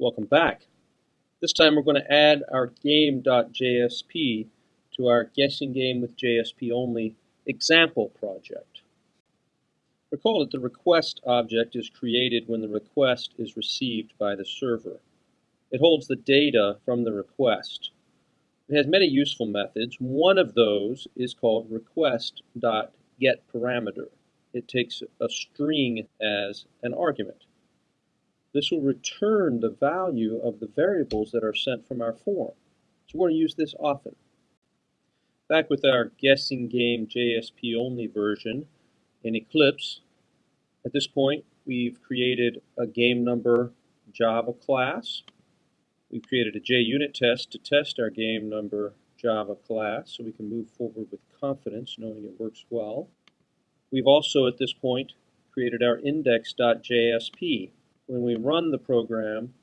Welcome back. This time we're going to add our game.jsp to our guessing game with JSP only example project. Recall that the request object is created when the request is received by the server. It holds the data from the request. It has many useful methods. One of those is called request.getParameter. It takes a string as an argument. This will return the value of the variables that are sent from our form. So we're going to use this often. Back with our guessing game JSP only version in Eclipse, at this point we've created a game number Java class. We've created a JUnit test to test our game number Java class so we can move forward with confidence knowing it works well. We've also at this point created our index.jsp when we run the program,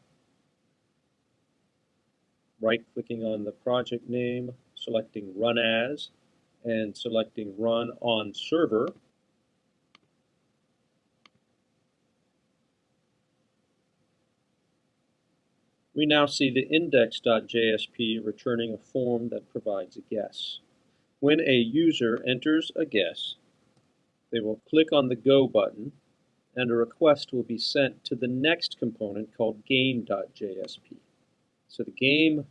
right-clicking on the project name, selecting Run As, and selecting Run on Server, we now see the index.jsp returning a form that provides a guess. When a user enters a guess, they will click on the Go button and a request will be sent to the next component called game.jsp. So the game.jsp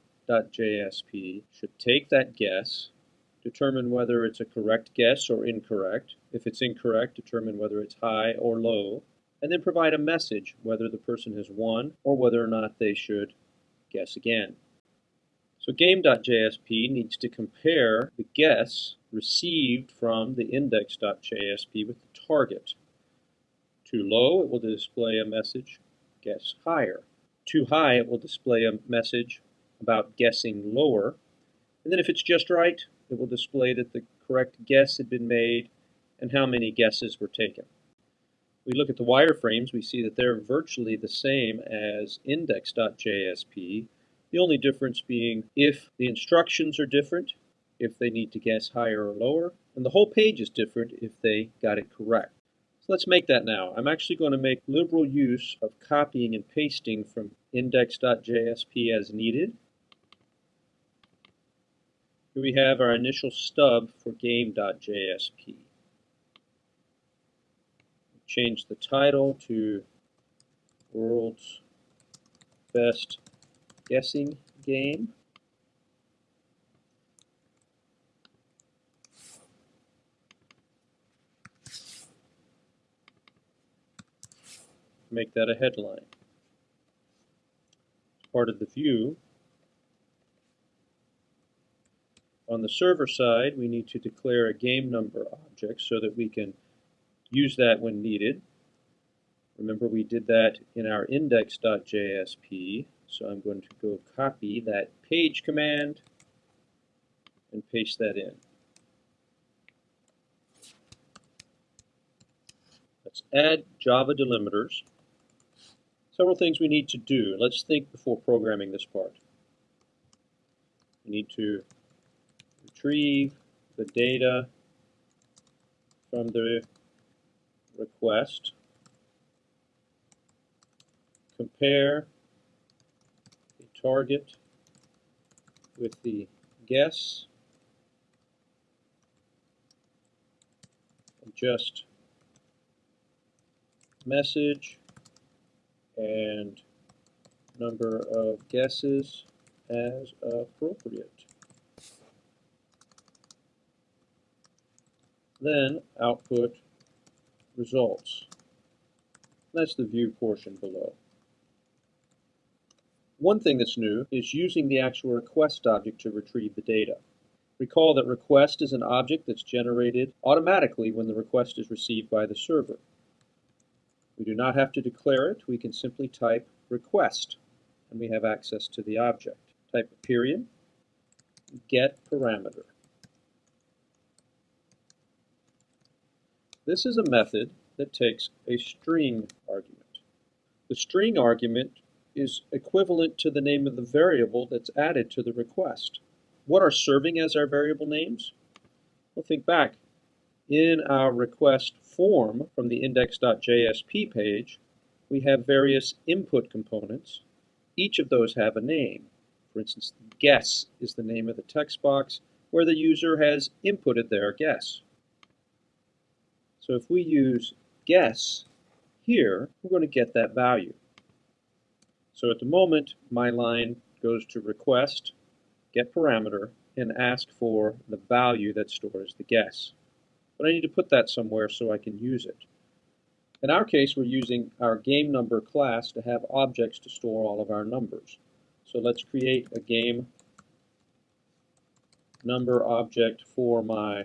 should take that guess, determine whether it's a correct guess or incorrect. If it's incorrect, determine whether it's high or low, and then provide a message whether the person has won or whether or not they should guess again. So game.jsp needs to compare the guess received from the index.jsp with the target. Too low, it will display a message, guess higher. Too high, it will display a message about guessing lower. And then if it's just right, it will display that the correct guess had been made and how many guesses were taken. We look at the wireframes, we see that they're virtually the same as index.jsp, the only difference being if the instructions are different, if they need to guess higher or lower, and the whole page is different if they got it correct. Let's make that now. I'm actually going to make liberal use of copying and pasting from index.jsp as needed. Here we have our initial stub for game.jsp. Change the title to World's Best Guessing Game. Make that a headline. Part of the view, on the server side, we need to declare a game number object so that we can use that when needed. Remember we did that in our index.jsp, so I'm going to go copy that page command and paste that in. Let's add Java delimiters several things we need to do. Let's think before programming this part. We need to retrieve the data from the request, compare the target with the guess, adjust message, and number of guesses as appropriate. Then output results. That's the view portion below. One thing that's new is using the actual request object to retrieve the data. Recall that request is an object that's generated automatically when the request is received by the server. We do not have to declare it. We can simply type request, and we have access to the object. Type a period, get parameter. This is a method that takes a string argument. The string argument is equivalent to the name of the variable that's added to the request. What are serving as our variable names? Well, think back. In our request form from the index.jsp page, we have various input components each of those have a name. For instance, guess is the name of the text box where the user has inputted their guess. So if we use guess here, we're going to get that value. So at the moment, my line goes to request, get parameter, and ask for the value that stores the guess. But I need to put that somewhere so I can use it. In our case, we're using our game number class to have objects to store all of our numbers. So let's create a game number object for my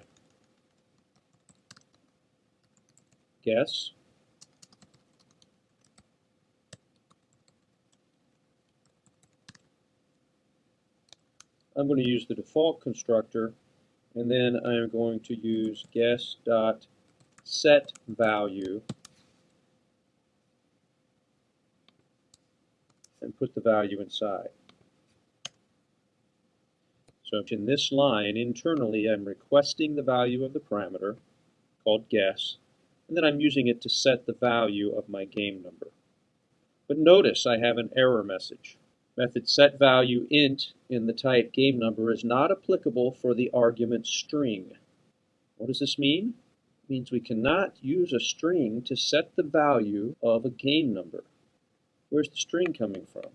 guess. I'm going to use the default constructor and then I'm going to use guess dot set value and put the value inside. So in this line, internally, I'm requesting the value of the parameter, called guess, and then I'm using it to set the value of my game number. But notice I have an error message. Method set value int in the type game number is not applicable for the argument string. What does this mean? It means we cannot use a string to set the value of a game number. Where's the string coming from?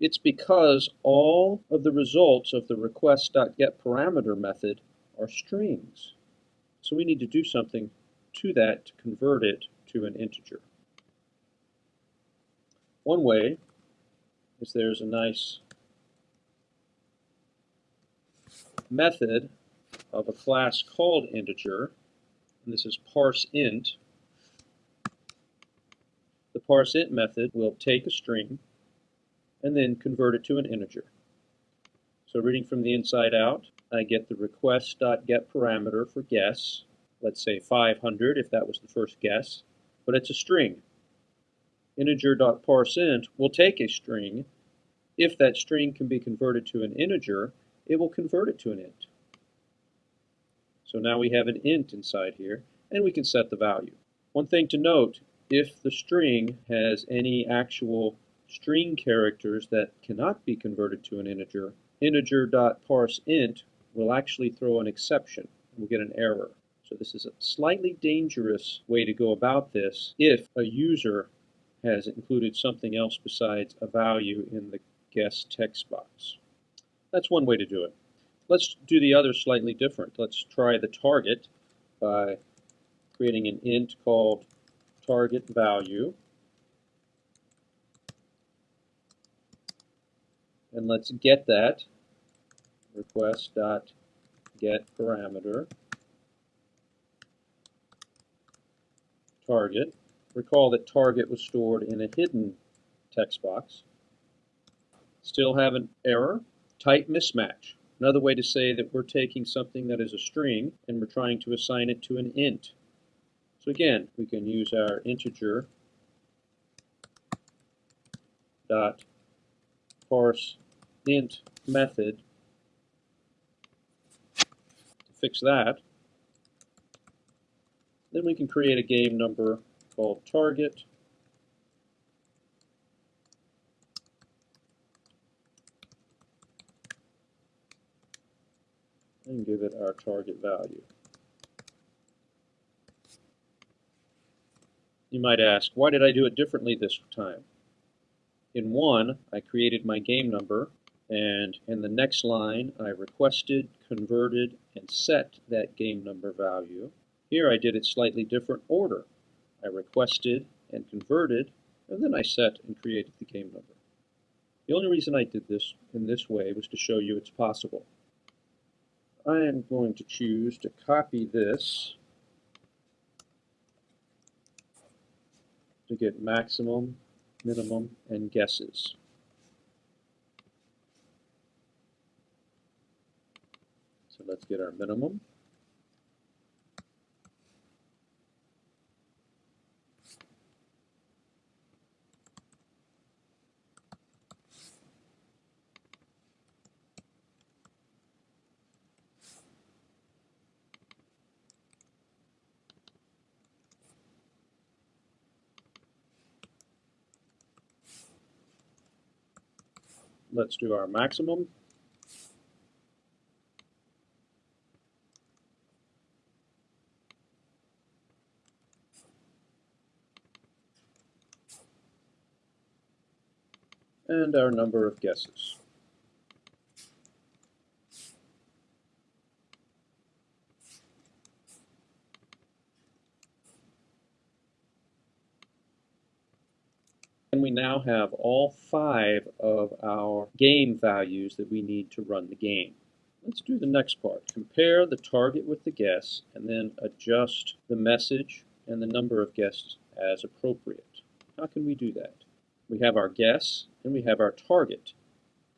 It's because all of the results of the request.getParameter method are strings. So we need to do something to that to convert it to an integer. One way is there's a nice method of a class called integer, and this is parseInt, the parseInt method will take a string and then convert it to an integer. So reading from the inside out, I get the request.getParameter for guess, let's say 500 if that was the first guess, but it's a string. Integer.parseInt will take a string. If that string can be converted to an integer, it will convert it to an int. So now we have an int inside here, and we can set the value. One thing to note if the string has any actual string characters that cannot be converted to an integer, integer.parseInt will actually throw an exception. We'll get an error. So this is a slightly dangerous way to go about this if a user has included something else besides a value in the guess text box. That's one way to do it. Let's do the other slightly different. Let's try the target by creating an int called target value. And let's get that request dot get parameter target. Recall that target was stored in a hidden text box. Still have an error. Type mismatch. Another way to say that we're taking something that is a string and we're trying to assign it to an int. So again, we can use our integer dot parse int method to fix that. Then we can create a game number called target and give it our target value. You might ask, why did I do it differently this time? In one, I created my game number, and in the next line, I requested, converted, and set that game number value. Here I did it slightly different order. I requested and converted, and then I set and created the game number. The only reason I did this in this way was to show you it's possible. I am going to choose to copy this to get maximum, minimum, and guesses. So let's get our minimum. Let's do our maximum. and our number of guesses. Now have all five of our game values that we need to run the game. Let's do the next part. Compare the target with the guess and then adjust the message and the number of guests as appropriate. How can we do that? We have our guess and we have our target.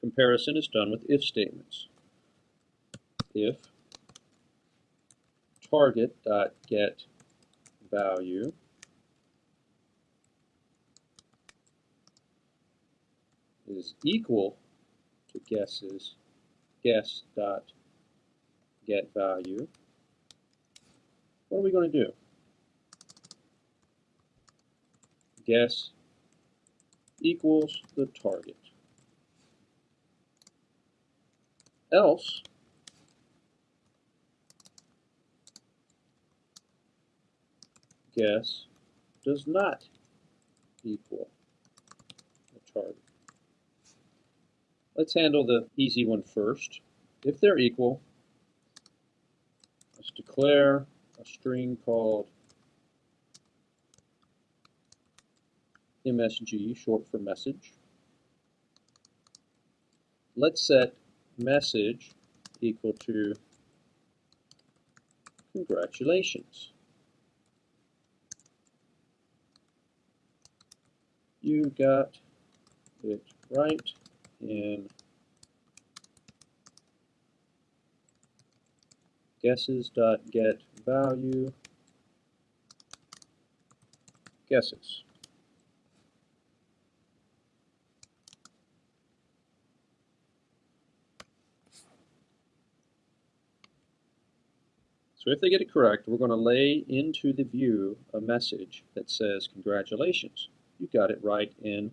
Comparison is done with if statements. If target dot get value is equal to guesses guess dot get value, what are we going to do? Guess equals the target. Else, guess does not equal the target. Let's handle the easy one first. If they're equal, let's declare a string called MSG, short for message. Let's set message equal to congratulations. You got it right in guesses.get value guesses. So if they get it correct, we're going to lay into the view a message that says, congratulations, you got it right in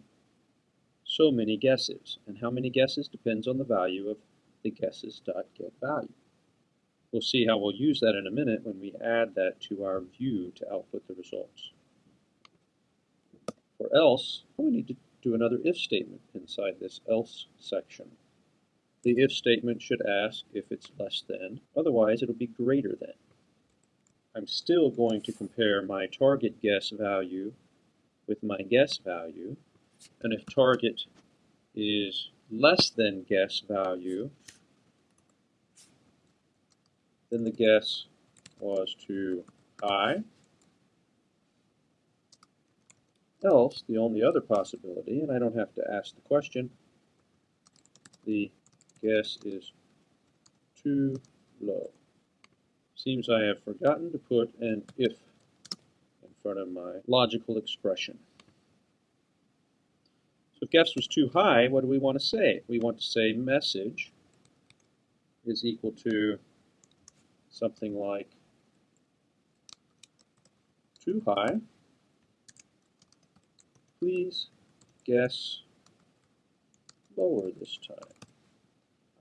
so many guesses. And how many guesses depends on the value of the guesses.getValue. We'll see how we'll use that in a minute when we add that to our view to output the results. For else, oh, we need to do another if statement inside this else section. The if statement should ask if it's less than, otherwise it'll be greater than. I'm still going to compare my target guess value with my guess value, and if target is less than guess value, then the guess was too high. Else, the only other possibility, and I don't have to ask the question, the guess is too low. Seems I have forgotten to put an if in front of my logical expression. So if guess was too high, what do we want to say? We want to say message is equal to something like too high. Please guess lower this time.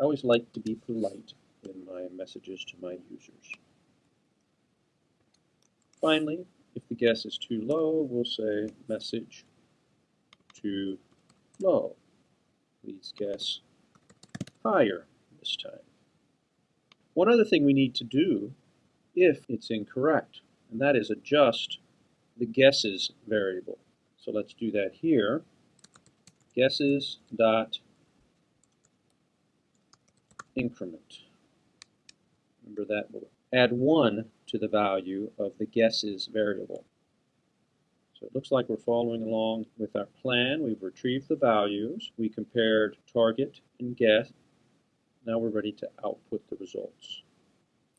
I always like to be polite in my messages to my users. Finally, if the guess is too low, we'll say message too low. Please guess higher this time. One other thing we need to do if it's incorrect, and that is adjust the guesses variable. So let's do that here. Guesses dot increment. Remember that will add 1 to the value of the guesses variable. So it looks like we're following along with our plan. We've retrieved the values. We compared target and guess. Now we're ready to output the results.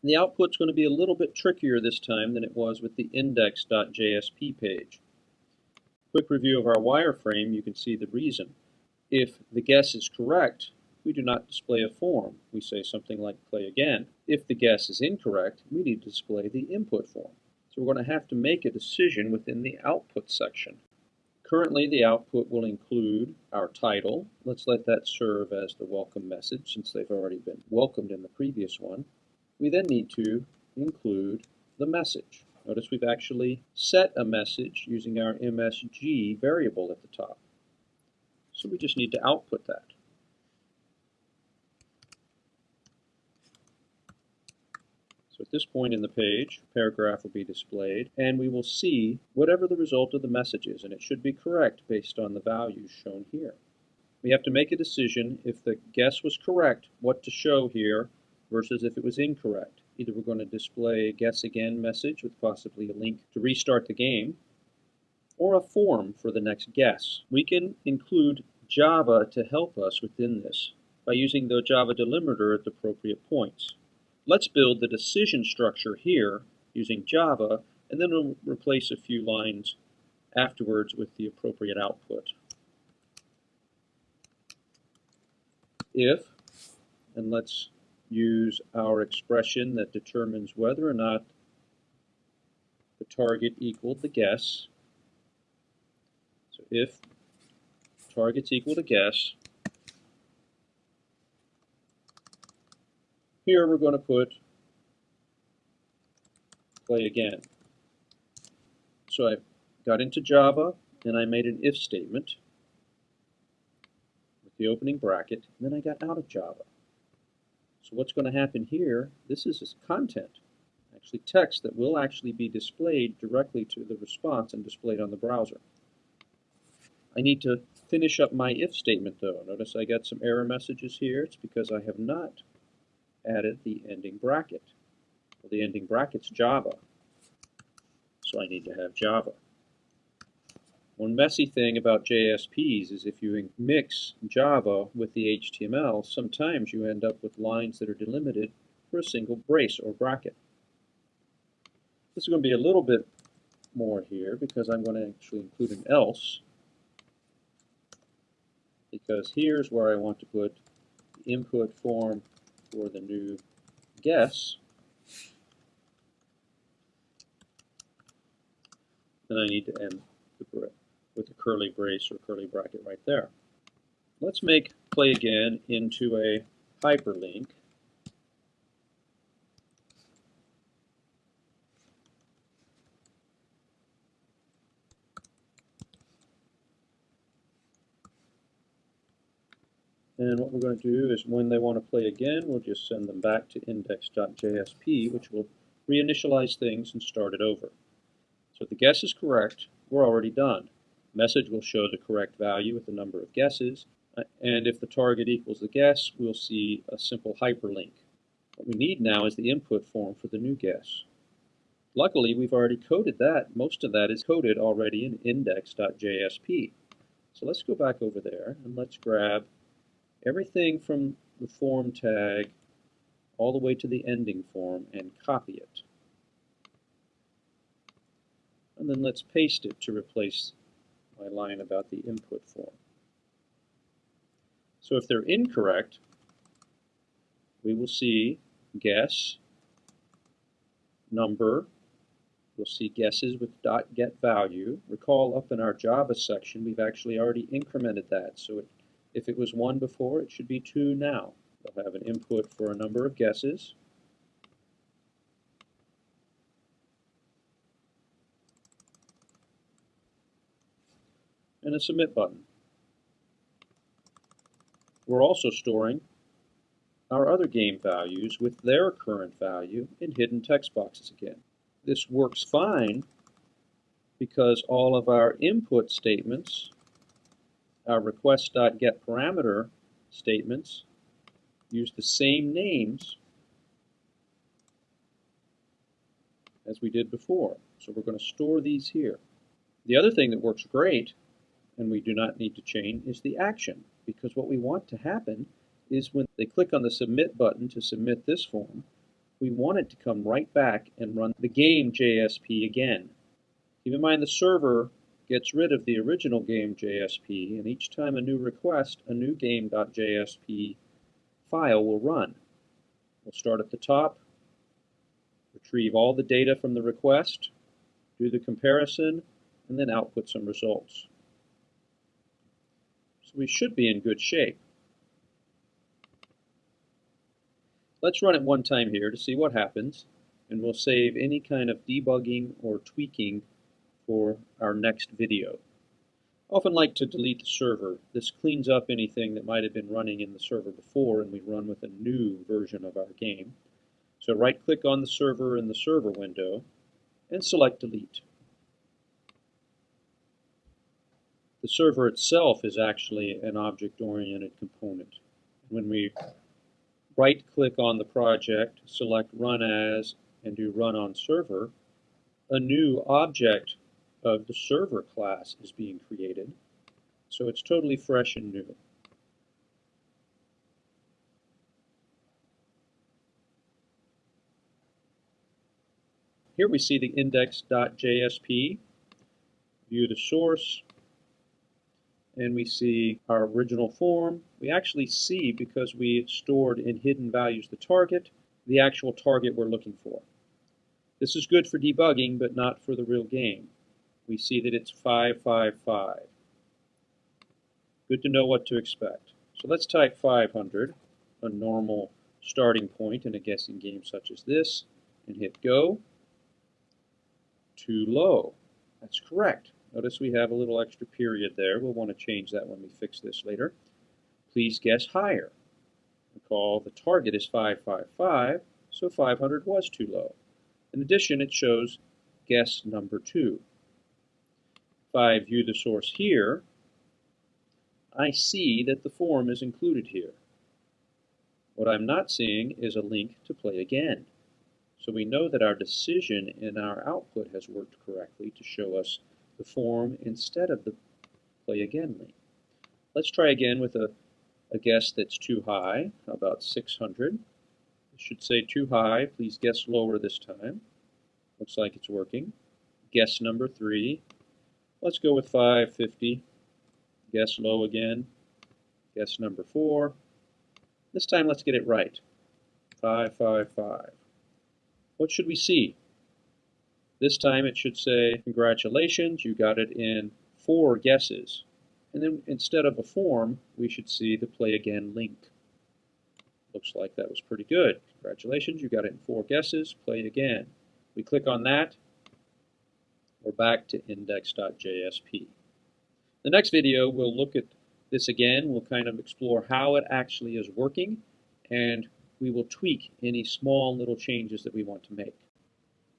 The output's going to be a little bit trickier this time than it was with the index.jsp page. Quick review of our wireframe, you can see the reason. If the guess is correct, we do not display a form. We say something like play again. If the guess is incorrect, we need to display the input form. So we're going to have to make a decision within the output section. Currently, the output will include our title. Let's let that serve as the welcome message since they've already been welcomed in the previous one. We then need to include the message. Notice we've actually set a message using our MSG variable at the top. So we just need to output that. So at this point in the page, paragraph will be displayed, and we will see whatever the result of the message is, and it should be correct based on the values shown here. We have to make a decision if the guess was correct, what to show here, versus if it was incorrect. Either we're going to display a guess again message with possibly a link to restart the game, or a form for the next guess. We can include Java to help us within this by using the Java delimiter at the appropriate points. Let's build the decision structure here using Java, and then we'll replace a few lines afterwards with the appropriate output. If, and let's use our expression that determines whether or not the target equaled the guess. So if target's equal to guess, Here we're going to put play again. So I got into Java and I made an if statement with the opening bracket, and then I got out of Java. So what's going to happen here, this is content, actually text that will actually be displayed directly to the response and displayed on the browser. I need to finish up my if statement though. Notice I got some error messages here. It's because I have not added the ending bracket. Well, the ending bracket's Java, so I need to have Java. One messy thing about JSPs is if you mix Java with the HTML, sometimes you end up with lines that are delimited for a single brace or bracket. This is going to be a little bit more here because I'm going to actually include an else because here's where I want to put the input form for the new guess. Then I need to end the with a curly brace or curly bracket right there. Let's make play again into a hyperlink. And what we're going to do is when they want to play again, we'll just send them back to index.jsp, which will reinitialize things and start it over. So if the guess is correct, we're already done. Message will show the correct value with the number of guesses, and if the target equals the guess, we'll see a simple hyperlink. What we need now is the input form for the new guess. Luckily, we've already coded that. Most of that is coded already in index.jsp. So let's go back over there and let's grab everything from the form tag all the way to the ending form and copy it. And then let's paste it to replace my line about the input form. So if they're incorrect, we will see guess, number, we'll see guesses with dot get value. Recall up in our Java section, we've actually already incremented that, so it if it was 1 before, it should be 2 now. They'll have an input for a number of guesses. and a submit button. We're also storing our other game values with their current value in hidden text boxes again. This works fine because all of our input statements Uh, our request.getParameter statements use the same names as we did before. So we're going to store these here. The other thing that works great, and we do not need to chain, is the action. Because what we want to happen is when they click on the submit button to submit this form, we want it to come right back and run the game JSP again. Keep in mind the server gets rid of the original game JSP, and each time a new request, a new game.jsp file will run. We'll start at the top, retrieve all the data from the request, do the comparison, and then output some results. So we should be in good shape. Let's run it one time here to see what happens, and we'll save any kind of debugging or tweaking for our next video. I often like to delete the server. This cleans up anything that might have been running in the server before and we run with a new version of our game. So right click on the server in the server window and select delete. The server itself is actually an object-oriented component. When we right click on the project, select run as, and do run on server, a new object of the server class is being created. So it's totally fresh and new. Here we see the index.jsp, view the source, and we see our original form. We actually see, because we stored in hidden values the target, the actual target we're looking for. This is good for debugging, but not for the real game we see that it's 555. Good to know what to expect. So let's type 500, a normal starting point in a guessing game such as this, and hit go. Too low. That's correct. Notice we have a little extra period there. We'll want to change that when we fix this later. Please guess higher. Recall the target is 555, so 500 was too low. In addition, it shows guess number 2 if I view the source here, I see that the form is included here. What I'm not seeing is a link to play again. So we know that our decision in our output has worked correctly to show us the form instead of the play again link. Let's try again with a, a guess that's too high, about 600? It should say too high. Please guess lower this time. Looks like it's working. Guess number three. Let's go with 550. Guess low again. Guess number four. This time let's get it right. 555. What should we see? This time it should say, congratulations, you got it in four guesses. And then instead of a form, we should see the play again link. Looks like that was pretty good. Congratulations, you got it in four guesses, play again. We click on that, we're back to index.jsp. The next video, we'll look at this again. We'll kind of explore how it actually is working, and we will tweak any small little changes that we want to make.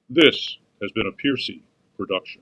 This has been a Piercy production.